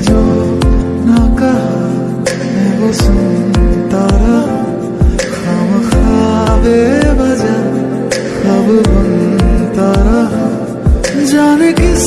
जो ना कहा मैं वो सुनता रहा। खाम खाबे बजा, अब बनता रहा। जाने किस